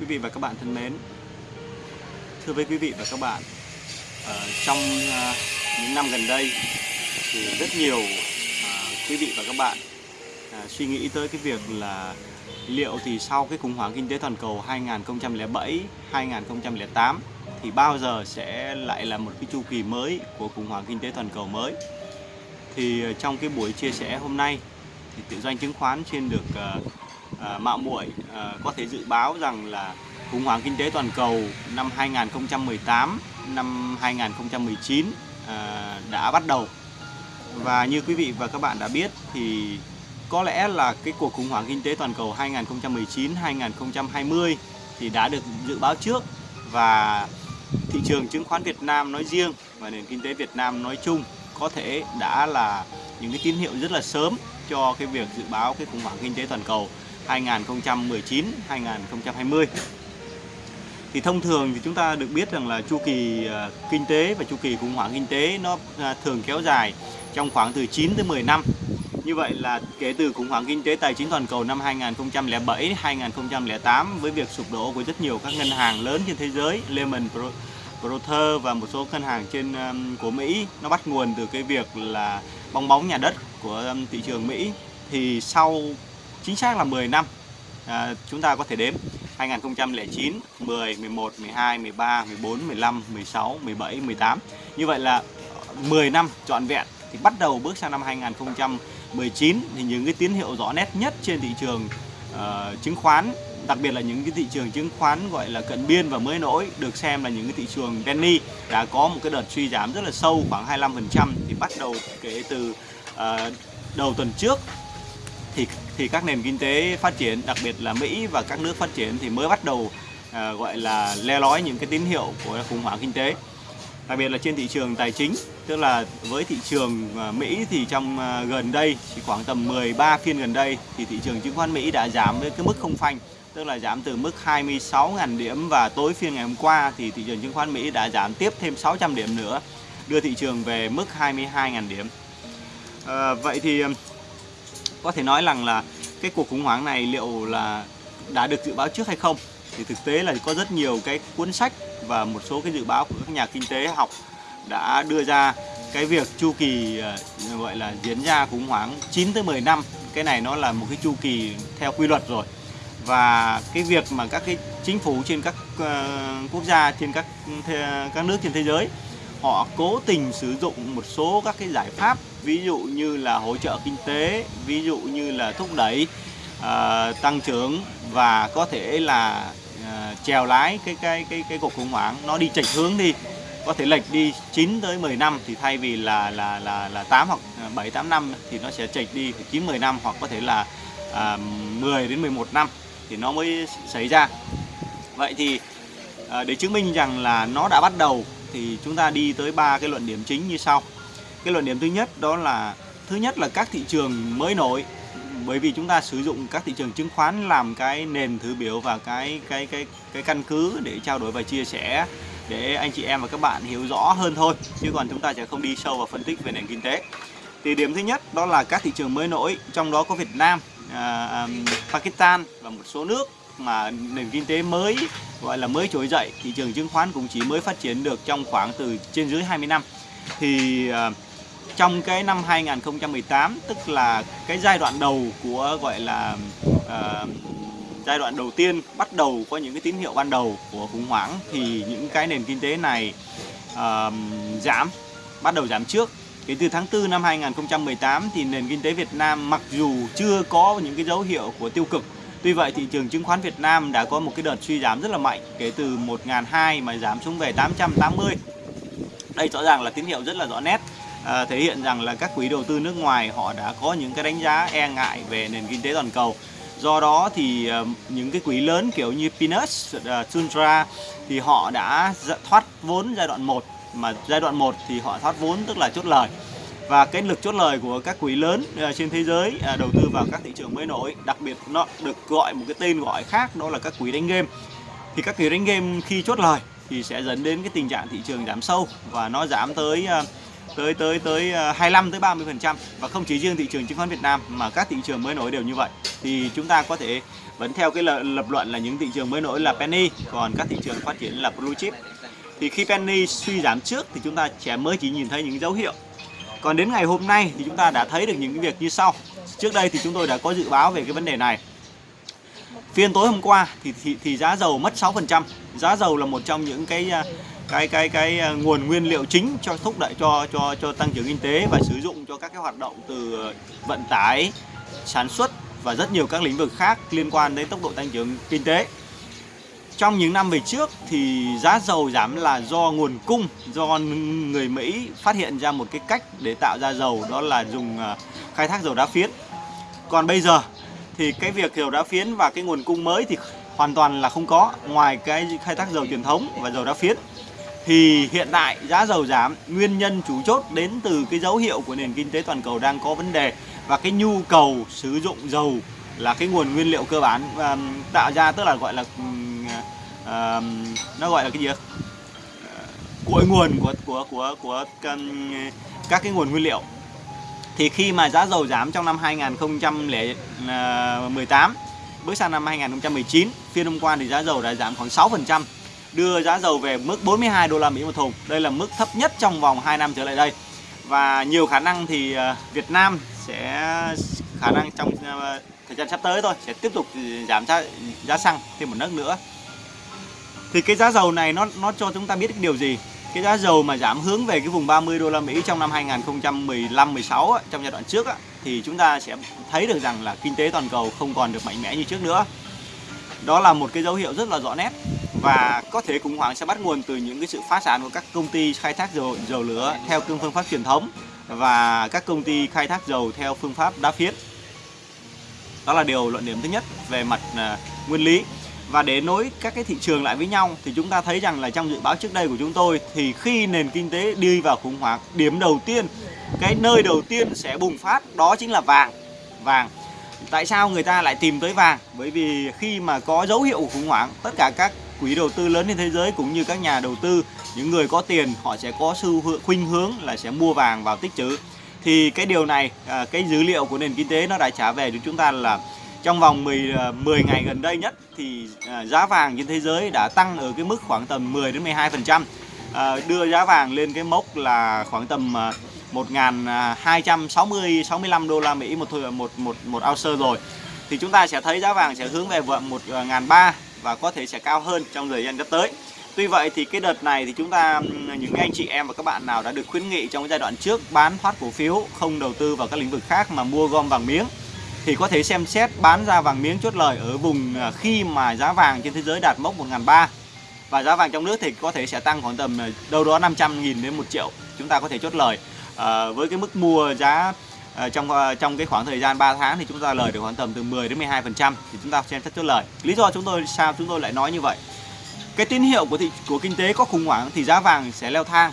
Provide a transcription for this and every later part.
Quý vị và các bạn thân mến. Thưa với quý vị và các bạn ở Trong ờ, những năm gần đây Thì rất nhiều ờ, quý vị và các bạn Suy nghĩ tới cái việc là Liệu thì sau cái khủng hoảng kinh tế toàn cầu 2007, 2008 Thì bao giờ sẽ lại là một cái chu kỳ mới của khủng hoảng kinh tế toàn cầu mới? Thì trong cái buổi chia sẻ hôm nay Thì tự doanh chứng khoán trên được À, mạo muội à, có thể dự báo rằng là khủng hoảng kinh tế toàn cầu năm 2018, năm 2019 à, đã bắt đầu. Và như quý vị và các bạn đã biết thì có lẽ là cái cuộc khủng hoảng kinh tế toàn cầu 2019-2020 thì đã được dự báo trước và thị trường chứng khoán Việt Nam nói riêng và nền kinh tế Việt Nam nói chung có thể đã là những cái tín hiệu rất là sớm cho cái việc dự báo cái khủng hoảng kinh tế toàn cầu 2019-2020 thì thông thường thì chúng ta được biết rằng là chu kỳ à, kinh tế và chu kỳ khủng hoảng kinh tế nó à, thường kéo dài trong khoảng từ 9 tới 10 năm. Như vậy là kể từ khủng hoảng kinh tế tài chính toàn cầu năm 2007 2008 với việc sụp đổ của rất nhiều các ngân hàng lớn trên thế giới, Lehman Brothers và một số ngân hàng trên à, của Mỹ nó bắt nguồn từ cái việc là bong bóng nhà đất của thị trường Mỹ thì sau chính xác là 10 năm. À, chúng ta có thể đếm 2009, 10, 11, 12, 13, 14, 15, 16, 17, 18 như vậy là 10 năm trọn vẹn. Thì bắt đầu bước sang năm 2019 thì những cái tín hiệu rõ nét nhất trên thị trường uh, chứng khoán đặc biệt là những cái thị trường chứng khoán gọi là cận biên và mới nổi được xem là những cái thị trường penny đã có một cái đợt suy giảm rất là sâu khoảng 25% thì bắt đầu kể từ uh, đầu tuần trước thì thì các nền kinh tế phát triển đặc biệt là Mỹ và các nước phát triển thì mới bắt đầu à, gọi là le lói những cái tín hiệu của khủng hoảng kinh tế. Đặc biệt là trên thị trường tài chính tức là với thị trường à, Mỹ thì trong à, gần đây chỉ khoảng tầm 13 phiên gần đây thì thị trường chứng khoán Mỹ đã giảm với cái mức không phanh tức là giảm từ mức 26.000 điểm và tối phiên ngày hôm qua thì thị trường chứng khoán Mỹ đã giảm tiếp thêm 600 điểm nữa đưa thị trường về mức 22.000 điểm. À, vậy thì có thể nói rằng là cái cuộc khủng hoảng này liệu là đã được dự báo trước hay không? Thì thực tế là có rất nhiều cái cuốn sách và một số cái dự báo của các nhà kinh tế học đã đưa ra cái việc chu kỳ ờ, gọi là diễn ra khủng hoảng 9 tới 10 năm. Cái này nó là một cái chu kỳ theo quy luật rồi. Và cái việc mà các cái chính phủ trên các ờ, quốc gia, trên các các nước trên thế giới họ cố tình sử dụng một số các cái giải pháp ví dụ như là hỗ trợ kinh tế ví dụ như là thúc đẩy uh, tăng trưởng và có thể là ờ, uh, chèo lái cái cái cái cái cuộc khủng hoảng nó đi chệch hướng đi có thể lệch đi 9 tới 10 năm thì thay vì là là là là 8 hoặc ờ, 7 8 năm thì nó sẽ chệch đi 9 10 năm hoặc có thể là à, 10 đến 11 năm thì nó mới xảy ra. Vậy thì à, để chứng minh rằng là nó đã bắt đầu thì chúng ta đi tới ba cái luận điểm chính như sau. Cái luận điểm thứ nhất đó là thứ nhất là các thị trường mới nổi bởi vì chúng ta sử dụng các thị trường chứng khoán làm cái nền thứ biểu và cái cái cái cái căn cứ để trao đổi và chia sẻ để anh chị em và các bạn hiểu rõ hơn thôi chứ còn chúng ta sẽ không đi sâu vào phân tích về nền kinh tế thì điểm thứ nhất đó là các thị trường mới nổi trong đó có Việt Nam, à, à Pakistan và một số nước mà nền kinh tế mới gọi là mới trỗi dậy thị trường chứng khoán cũng chỉ mới phát triển được trong khoảng từ trên dưới 20 năm. Thì ờ, trong cái năm 2018 tức là cái giai đoạn đầu của gọi là uh, giai đoạn đầu tiên bắt đầu có những cái tín hiệu ban đầu của khủng hoảng thì những cái nền kinh tế này uh, giảm bắt đầu giảm trước. Kể từ tháng 4 năm 2018 thì nền kinh tế Việt Nam mặc dù chưa có những cái dấu hiệu của tiêu cực Tuy vậy thị trường chứng khoán Việt Nam đã có một cái đợt suy giảm rất là mạnh kể từ 1.200 mà giảm xuống về 880. Đây rõ ràng là tín hiệu rất là rõ nét à, thể hiện rằng là các quỹ đầu tư nước ngoài họ đã có những cái đánh giá e ngại về nền kinh tế toàn cầu. Do đó thì uh, những cái quỹ lớn kiểu như Pinus, à, uh, Suntra thì họ đã thoát vốn giai đoạn 1 mà giai đoạn 1 thì họ thoát vốn tức là chốt lời và cái lực chốt lời của các quỹ lớn à, trên thế giới à, đầu tư vào các thị trường mới nổi đặc biệt nó được gọi một cái tên gọi khác đó là các quỹ đánh game. Thì các quỹ đánh game khi chốt lời thì sẽ dẫn đến cái tình trạng thị trường giảm sâu và nó giảm tới à, tới tới tới 25 tới 30 phần trăm. Và không chỉ riêng thị trường chứng khoán Việt Nam mà các thị trường mới nổi đều như vậy. Thì chúng ta có thể vẫn theo cái lập, lập luận là những thị trường mới nổi là penny còn các thị trường phát triển là blue chip. Thì khi penny suy giảm trước thì chúng ta sẽ mới chỉ nhìn thấy những dấu hiệu còn đến ngày hôm nay thì chúng ta đã thấy được những cái việc như sau. Trước đây thì chúng tôi đã có dự báo về cái vấn đề này. Phiên tối hôm qua thì thì, thì giá dầu mất 6% giá dầu là một trong những cái cái cái cái à, nguồn nguyên liệu chính cho thúc đẩy cho cho cho tăng trưởng kinh tế và sử dụng cho các cái hoạt động từ vận tải sản xuất và rất nhiều các lĩnh vực khác liên quan đến tốc độ tăng trưởng kinh tế trong những năm về trước thì giá dầu giảm là do nguồn cung, do người Mỹ phát hiện ra một cái cách để tạo ra dầu, đó là dùng à, khai thác dầu đá phiến. Còn bây giờ thì cái việc dầu đá phiến và cái nguồn cung mới thì hoàn toàn là không có, ngoài cái khai thác dầu truyền thống và dầu đá phiến. Thì hiện tại giá dầu giảm, nguyên nhân chủ chốt đến từ cái dấu hiệu của nền kinh tế toàn cầu đang có vấn đề và cái nhu cầu sử dụng dầu là cái nguồn nguyên liệu cơ bản và tạo ra, tức là gọi là uh, nó gọi là cái gì uh, cội nguồn của của của của um, các cái nguồn nguyên liệu. Thì khi mà giá dầu giảm trong năm 2018 ờ, bước sang năm 2019 phiên hôm qua thì giá dầu đã giảm khoảng 6% đưa giá dầu về mức 42 đô la Mỹ một thùng. Đây là mức thấp nhất trong vòng 2 năm trở lại đây. Và nhiều khả năng thì ờ, Việt Nam sẽ khả năng trong thời gian sắp tới thôi sẽ tiếp tục giảm giá giá xăng thêm một nấc nữa thì cái giá dầu này nó nó cho chúng ta biết cái điều gì cái giá dầu mà giảm hướng về cái vùng 30 đô la Mỹ trong năm 2015 16 trong giai đoạn trước thì chúng ta sẽ thấy được rằng là kinh tế toàn cầu không còn được mạnh mẽ như trước nữa. Đó là một cái dấu hiệu rất là rõ nét và có thể khủng hoảng sẽ bắt nguồn từ những cái sự phá sản của các công ty khai thác dầu dầu lửa theo phương pháp truyền thống và các công ty khai thác dầu theo phương pháp đá phiến. Đó là điều luận điểm thứ nhất về mặt uh, nguyên lý và để nối các cái thị trường lại với nhau thì chúng ta thấy rằng là trong dự báo trước đây của chúng tôi thì khi nền kinh tế đi vào khủng hoảng, điểm đầu tiên, cái nơi đầu tiên sẽ bùng phát đó chính là vàng. Vàng. Tại sao người ta lại tìm tới vàng? Bởi vì khi mà có dấu hiệu khủng hoảng, tất cả các quỹ đầu tư lớn trên thế giới cũng như các nhà đầu tư, những người có tiền họ sẽ có xu khuynh hướng là sẽ mua vàng vào tích trữ. Thì cái điều này, à, cái dữ liệu của nền kinh tế nó đã trả về cho chúng ta là trong vòng 10 10 à, ngày gần đây nhất thì à, giá vàng trên thế giới đã tăng ở cái mức khoảng tầm 10 đến 12%. À, đưa giá vàng lên cái mốc là khoảng tầm à, 1.260 65 đô la Mỹ một một một một ounce rồi. Thì chúng ta sẽ thấy giá vàng sẽ hướng về 1.300 và có thể sẽ cao hơn trong thời gian sắp tới. Tuy vậy thì cái đợt này thì chúng ta những anh chị em và các bạn nào đã được khuyến nghị trong cái giai đoạn trước bán thoát cổ phiếu, không đầu tư vào các lĩnh vực khác mà mua gom vàng miếng thì có thể xem xét bán ra vàng miếng chốt lời ở vùng à, khi mà giá vàng trên thế giới đạt mốc 1.300 và giá vàng trong nước thì có thể sẽ tăng khoảng tầm à, đâu đó 500 nghìn đến 1 triệu chúng ta có thể chốt lời. À, với cái mức mua giá à, trong à, trong cái khoảng thời gian 3 tháng thì chúng ta lời được khoảng tầm từ 10 đến 12 phần trăm thì chúng ta xem xét chốt lời. Lý do chúng tôi sao chúng tôi lại nói như vậy? Cái tín hiệu của thị của kinh tế có khủng hoảng thì giá vàng sẽ leo thang.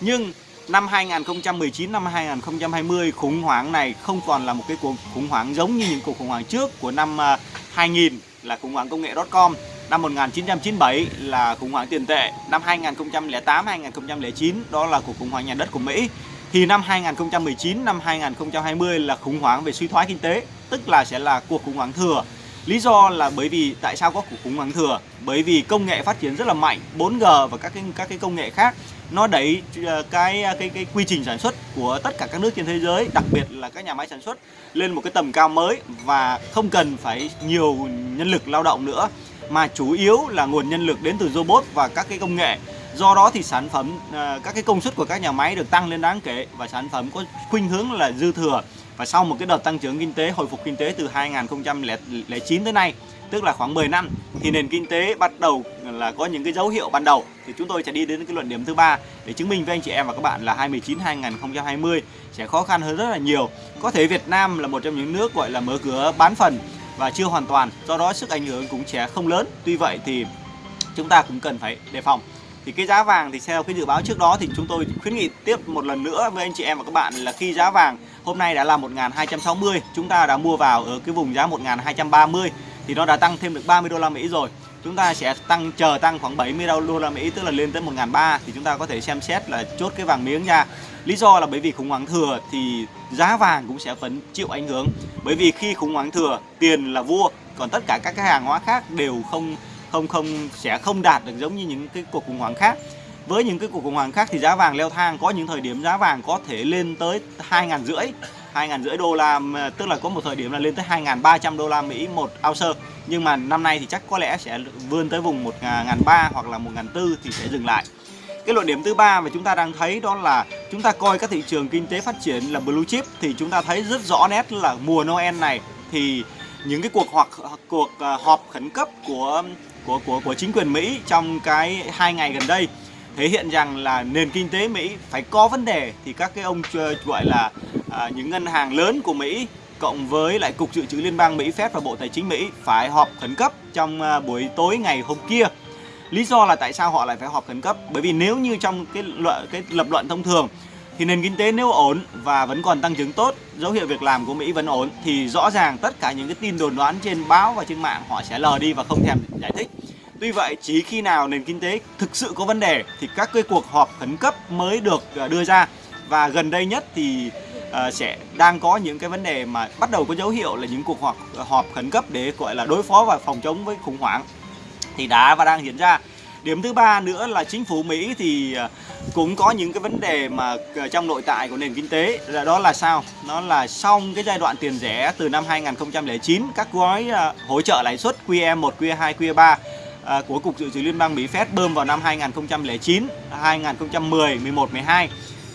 Nhưng năm 2019 năm 2020 khủng hoảng này không còn là một cái cuộc khủng hoảng giống như những cuộc khủng hoảng trước của năm à, 2000 là khủng hoảng công nghệ.com năm 1997 là khủng hoảng tiền tệ. Năm 2008 2009 đó là cuộc khủng hoảng nhà đất của Mỹ. Thì năm 2019 năm 2020 là khủng hoảng về suy thoái kinh tế, tức là sẽ là cuộc khủng hoảng thừa. Lý do là bởi vì tại sao có củ khủng hoảng thừa? Bởi vì công nghệ phát triển rất là mạnh, 4G và các cái các cái công nghệ khác nó đẩy ờ, cái cái cái quy trình sản xuất của tất cả các nước trên thế giới, đặc biệt là các nhà máy sản xuất lên một cái tầm cao mới và không cần phải nhiều nhân lực lao động nữa mà chủ yếu là nguồn nhân lực đến từ robot và các cái công nghệ. Do đó thì sản phẩm ờ, các cái công suất của các nhà máy được tăng lên đáng kể và sản phẩm có khuynh hướng là dư thừa và sau một cái đợt tăng trưởng kinh tế hồi phục kinh tế từ 2009 tới nay tức là khoảng 10 năm thì nền kinh tế bắt đầu là có những cái dấu hiệu ban đầu thì chúng tôi sẽ đi đến cái luận điểm thứ ba để chứng minh với anh chị em và các bạn là 2019 2020 sẽ khó khăn hơn rất là nhiều. Có thể Việt Nam là một trong những nước gọi là mở cửa bán phần và chưa hoàn toàn, do đó sức ảnh hưởng cũng sẽ không lớn. Tuy vậy thì chúng ta cũng cần phải đề phòng thì cái giá vàng thì theo cái dự báo trước đó thì chúng tôi khuyến nghị tiếp một lần nữa với anh chị em và các bạn là khi giá vàng hôm nay đã là 1260 chúng ta đã mua vào ở cái vùng giá 1230 thì nó đã tăng thêm được 30 đô la Mỹ rồi chúng ta sẽ tăng chờ tăng khoảng 70 đô la Mỹ tức là lên tới 1.300 thì chúng ta có thể xem xét là chốt cái vàng miếng ra. Lý do là bởi vì khủng hoảng thừa thì giá vàng cũng sẽ vẫn chịu ảnh hưởng. Bởi vì khi khủng hoảng thừa, tiền là vua, còn tất cả các cái hàng hóa khác đều không không không sẽ không đạt được giống như những cái cuộc khủng hoảng khác. Với những cái cuộc khủng hoảng khác thì giá vàng leo thang. Có những thời điểm giá vàng có thể lên tới hai ngàn rưỡi, hai ngàn rưỡi đô la tức là có một thời điểm là lên tới 2.300 đô la Mỹ một ounce. Nhưng mà năm nay thì chắc có lẽ sẽ vươn tới vùng 1.300 à, hoặc là 1.400 thì sẽ dừng lại. Cái luận điểm thứ ba mà chúng ta đang thấy đó là chúng ta coi các thị trường kinh tế phát triển là blue chip thì chúng ta thấy rất rõ nét là mùa Noel này thì những cái cuộc hoặc, cuộc à, họp khẩn cấp của của của của chính quyền Mỹ trong cái hai ngày gần đây thể hiện rằng là nền kinh tế Mỹ phải có vấn đề thì các cái ông gọi là à, những ngân hàng lớn của Mỹ cộng với lại cục dự trữ liên bang Mỹ Fed và Bộ Tài chính Mỹ phải họp khẩn cấp trong à, buổi tối ngày hôm kia. Lý do là tại sao họ lại phải họp khẩn cấp? Bởi vì nếu như trong cái luận cái lập luận thông thường thì nền kinh tế nếu ổn và vẫn còn tăng trưởng tốt, dấu hiệu việc làm của Mỹ vẫn ổn thì rõ ràng tất cả những cái tin đồn đoán trên báo và trên mạng họ sẽ lờ đi và không thèm giải thích. Tuy vậy, chỉ khi nào nền kinh tế thực sự có vấn đề thì các cái cuộc họp khẩn cấp mới được à, đưa ra và gần đây nhất thì uh, sẽ đang có những cái vấn đề mà bắt đầu có dấu hiệu là những cuộc họp à, họp khẩn cấp để gọi là đối phó và phòng chống với khủng hoảng thì đã và đang diễn ra. Điểm thứ ba nữa là chính phủ Mỹ thì cũng có những cái vấn đề mà trong nội tại của nền kinh tế là đó là sao? Nó là xong cái giai đoạn tiền rẻ từ năm 2009 các gói hỗ trợ lãi suất QE1, QE2, QE3 À, của Cục Dự trữ Liên bang Mỹ Fed bơm vào năm 2009, 2010, 11, 12.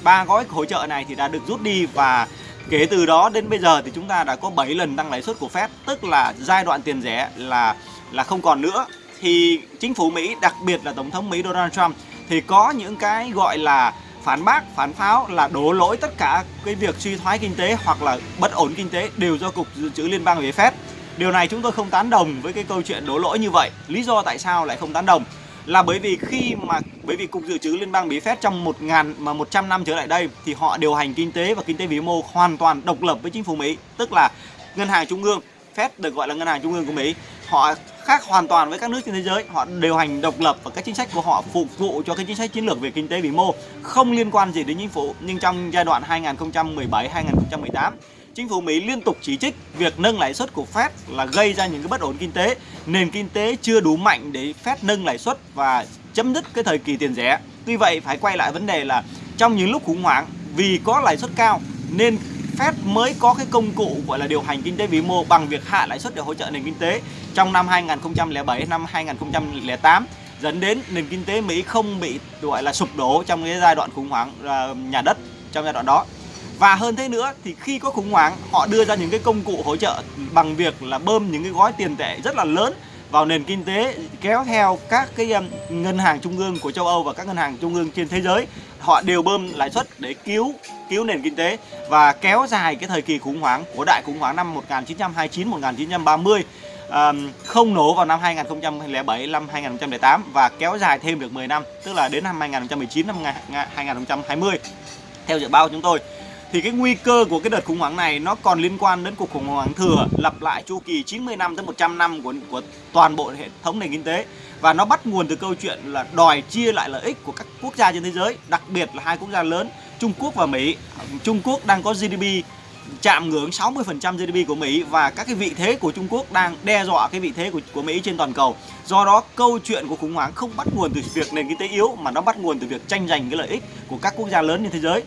Ba gói hỗ trợ này thì đã được rút đi và kể từ đó đến bây giờ thì chúng ta đã có 7 lần tăng lãi suất của Fed, tức là giai đoạn tiền rẻ là là không còn nữa. Thì chính phủ Mỹ, đặc biệt là Tổng thống Mỹ Donald Trump thì có những cái gọi là phản bác, phản pháo là đổ lỗi tất cả cái việc suy thoái kinh tế hoặc là bất ổn kinh tế đều do Cục Dự trữ Liên bang Mỹ Fed. Điều này chúng tôi không tán đồng với cái câu chuyện đổ lỗi như vậy. Lý do tại sao lại không tán đồng? Là bởi vì khi mà bởi vì cục dự trữ liên bang Mỹ Fed trong một ngàn mà 100 năm trở lại đây thì họ điều hành kinh tế và kinh tế vĩ mô hoàn toàn độc lập với chính phủ Mỹ, tức là ngân hàng trung ương Fed được gọi là ngân hàng trung ương của Mỹ họ khác hoàn toàn với các nước trên thế giới họ điều hành độc lập và các chính sách của họ phục vụ cho cái chính sách chiến lược về kinh tế vĩ mô không liên quan gì đến chính phủ nhưng trong giai đoạn 2017 2018 chính phủ Mỹ liên tục chỉ trích việc nâng lãi suất của Fed là gây ra những cái bất ổn kinh tế, nền kinh tế chưa đủ mạnh để Fed nâng lãi suất và chấm dứt cái thời kỳ tiền rẻ. Tuy vậy phải quay lại vấn đề là trong những lúc khủng hoảng vì có lãi suất cao nên Fed mới có cái công cụ gọi là điều hành kinh tế vĩ mô bằng việc hạ lãi suất để hỗ trợ nền kinh tế trong năm 2007 năm 2008 dẫn đến nền kinh tế Mỹ không bị gọi là sụp đổ trong cái giai đoạn khủng hoảng ờ, nhà đất trong giai đoạn đó. Và hơn thế nữa thì khi có khủng hoảng họ đưa ra những cái công cụ hỗ trợ bằng việc là bơm những cái gói tiền tệ rất là lớn vào nền kinh tế kéo theo các cái um, ngân hàng trung ương của châu Âu và các ngân hàng trung ương trên thế giới. Họ đều bơm lãi suất để cứu cứu nền kinh tế và kéo dài cái thời kỳ khủng hoảng của đại khủng hoảng năm 1929 1930 um, không nổ vào năm 2007 năm 2008 và kéo dài thêm được 10 năm tức là đến năm 2019 năm 2020 theo dự báo của chúng tôi thì cái nguy cơ của cái đợt khủng hoảng này nó còn liên quan đến cuộc khủng hoảng thừa lặp lại chu kỳ 90 năm tới 100 năm của của toàn bộ hệ thống nền kinh tế và nó bắt nguồn từ câu chuyện là đòi chia lại lợi ích của các quốc gia trên thế giới, đặc biệt là hai quốc gia lớn Trung Quốc và Mỹ. Trung Quốc đang có GDP chạm ngưỡng 60% GDP của Mỹ và các cái vị thế của Trung Quốc đang đe dọa cái vị thế của, của Mỹ trên toàn cầu. Do đó câu chuyện của khủng hoảng không bắt nguồn từ việc nền kinh tế yếu mà nó bắt nguồn từ việc tranh giành cái lợi ích của các quốc gia lớn trên thế giới.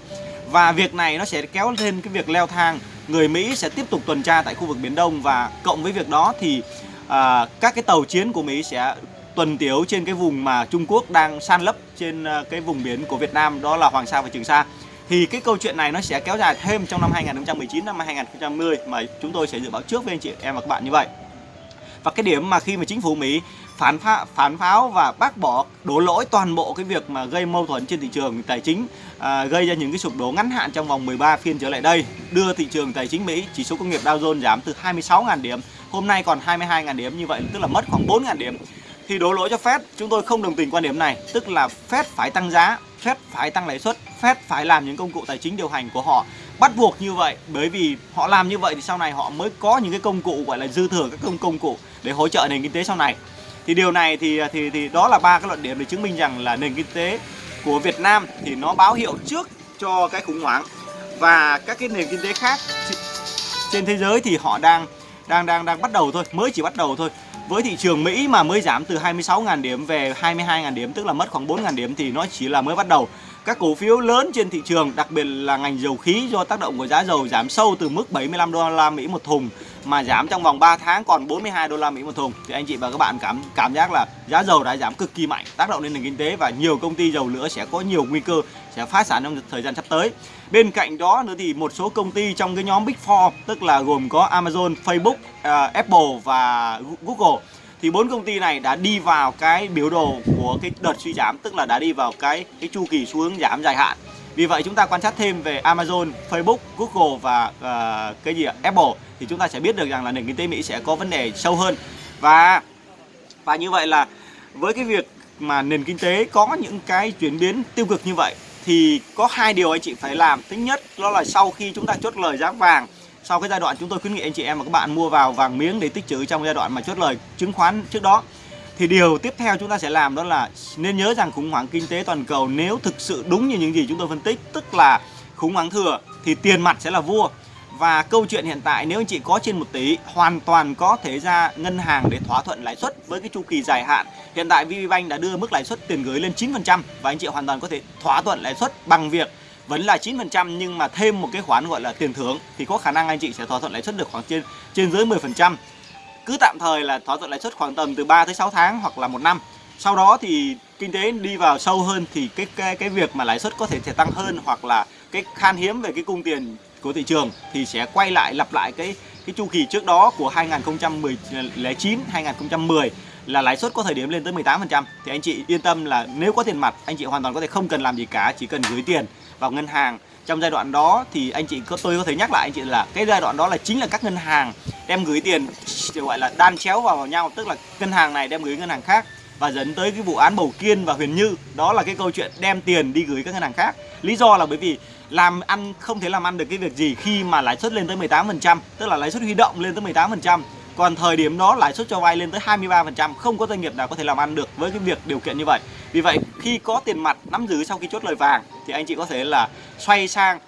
Và việc này nó sẽ kéo lên cái việc leo thang Người Mỹ sẽ tiếp tục tuần tra tại khu vực Biển Đông Và cộng với việc đó thì à, các cái tàu chiến của Mỹ sẽ tuần tiếu trên cái vùng mà Trung Quốc đang san lấp trên à, cái vùng biển của Việt Nam đó là Hoàng Sa và Trường Sa thì cái câu chuyện này nó sẽ kéo dài thêm trong năm 2019 năm 2020 mà chúng tôi sẽ dự báo trước với anh chị em và các bạn như vậy. Và cái điểm mà khi mà chính phủ Mỹ phản phá, phản pháo và bác bỏ đổ lỗi toàn bộ cái việc mà gây mâu thuẫn trên thị trường tài chính à, gây ra những cái sụp đổ ngắn hạn trong vòng 13 phiên trở lại đây đưa thị trường tài chính Mỹ chỉ số công nghiệp Dow Jones giảm từ 26.000 điểm hôm nay còn 22.000 điểm. Như vậy tức là mất khoảng 4.000 điểm. Thì đổ lỗi cho Fed chúng tôi không đồng tình quan điểm này. Tức là Fed phải tăng giá Fed phải tăng lãi suất Fed phải làm những công cụ tài chính điều hành của họ. Bắt buộc như vậy bởi vì họ làm như vậy thì sau này họ mới có những cái công cụ gọi là dư thừa các công công cụ để hỗ trợ nền kinh tế sau này thì điều này thì thì thì đó là ba cái luận điểm để chứng minh rằng là nền kinh tế của Việt Nam thì nó báo hiệu trước cho cái khủng hoảng và các cái nền kinh tế khác trên thế giới thì họ đang đang đang đang bắt đầu thôi, mới chỉ bắt đầu thôi. Với thị trường Mỹ mà mới giảm từ 26.000 điểm về 22.000 điểm tức là mất khoảng 4.000 điểm thì nó chỉ là mới bắt đầu. Các cổ phiếu lớn trên thị trường, đặc biệt là ngành dầu khí do tác động của giá dầu giảm sâu từ mức 75 đô la Mỹ một thùng mà giảm trong vòng 3 tháng còn 42 đô la Mỹ một thùng. Thì anh chị và các bạn cảm cảm giác là giá dầu đã giảm cực kỳ mạnh tác động lên nền kinh tế và nhiều công ty dầu lửa sẽ có nhiều nguy cơ sẽ phá sản trong thời gian sắp tới. Bên cạnh đó nữa thì một số công ty trong cái nhóm Big Four tức là gồm có Amazon, Facebook, uh, Apple và Google. Thì bốn công ty này đã đi vào cái biểu đồ của cái đợt suy giảm tức là đã đi vào cái cái chu kỳ xu hướng giảm dài hạn vì vậy chúng ta quan sát thêm về Amazon, Facebook, Google và uh, cái gì ạ? Apple thì chúng ta sẽ biết được rằng là nền kinh tế Mỹ sẽ có vấn đề sâu hơn và và như vậy là với cái việc mà nền kinh tế có những cái chuyển biến tiêu cực như vậy thì có hai điều anh chị phải làm thứ nhất đó là sau khi chúng ta chốt lời giá vàng sau cái giai đoạn chúng tôi khuyến nghị anh chị em và các bạn mua vào vàng miếng để tích trữ trong giai đoạn mà chốt lời chứng khoán trước đó thì điều tiếp theo chúng ta sẽ làm đó là nên nhớ rằng khủng hoảng kinh tế toàn cầu nếu thực sự đúng như những gì chúng tôi phân tích, tức là khủng hoảng thừa thì tiền mặt sẽ là vua và câu chuyện hiện tại nếu anh chị có trên 1 tỷ, hoàn toàn có thể ra ngân hàng để thỏa thuận lãi suất với cái chu kỳ dài hạn. Hiện tại VPBank đã đưa mức lãi suất tiền gửi lên 9% và anh chị hoàn toàn có thể thỏa thuận lãi suất bằng việc vẫn là 9% nhưng mà thêm một cái khoản gọi là tiền thưởng thì có khả năng anh chị sẽ thỏa thuận lãi suất được khoảng trên trên dưới 10%. Cứ tạm thời là thỏa thuận lãi suất khoảng tầm từ 3 tới 6 tháng hoặc là một năm. Sau đó thì kinh tế đi vào sâu hơn thì cái cái cái việc mà lãi suất có thể sẽ tăng hơn hoặc là cái khan hiếm về cái cung tiền của thị trường thì sẽ quay lại, lặp lại cái cái chu kỳ trước đó của 2009 2010 là lãi suất có thời điểm lên tới 18% thì anh chị yên tâm là nếu có tiền mặt, anh chị hoàn toàn có thể không cần làm gì cả, chỉ cần gửi tiền vào ngân hàng trong giai đoạn đó thì anh chị có, tôi có thể nhắc lại anh chị là cái giai đoạn đó là chính là các ngân hàng đem gửi tiền gọi là đan chéo vào nhau, tức là ngân hàng này đem gửi ngân hàng khác và dẫn tới cái vụ án Bầu Kiên và Huyền Như. Đó là cái câu chuyện đem tiền đi gửi các ngân hàng khác. Lý do là bởi vì làm ăn, không thể làm ăn được cái việc gì khi mà lãi suất lên tới 18% tức là lãi suất huy động lên tới 18% còn thời điểm đó, lãi suất cho vay lên tới 23% không có doanh nghiệp nào có thể làm ăn được với cái việc điều kiện như vậy. Vì vậy, khi có tiền mặt nắm giữ sau khi chốt lời vàng, thì anh chị có thể là xoay sang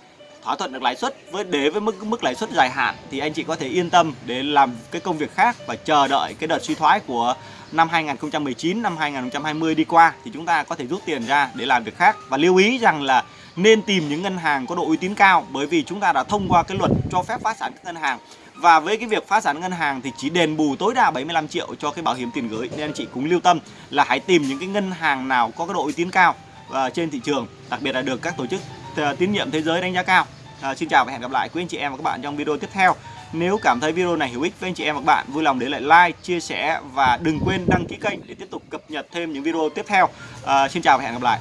thỏa thuận được lãi suất với để với mức mức lãi suất dài hạn, thì anh chị có thể yên tâm để làm cái công việc khác và chờ đợi cái đợt suy thoái của năm 2019 năm 2020 đi qua. Thì chúng ta có thể rút tiền ra để làm việc khác. Và lưu ý rằng là nên tìm những ngân hàng có độ uy tín cao, bởi vì chúng ta đã thông qua cái luật cho phép phá sản các ngân hàng. Và với cái việc phá sản ngân hàng thì chỉ đền bù tối đa 75 triệu cho cái bảo hiểm tiền gửi. Nên anh chị cũng lưu tâm là hãy tìm những cái ngân hàng nào có cái độ uy tín cao và trên thị trường, đặc biệt là được các tổ chức À, tín nhiệm thế giới đánh giá cao. À, xin chào và hẹn gặp lại quý anh chị em và các bạn trong video tiếp theo. Nếu cảm thấy video này hữu ích với anh chị em và các bạn vui lòng để lại like chia sẻ và đừng quên đăng ký kênh để tiếp tục cập nhật thêm những video tiếp theo. À, xin chào và hẹn gặp lại.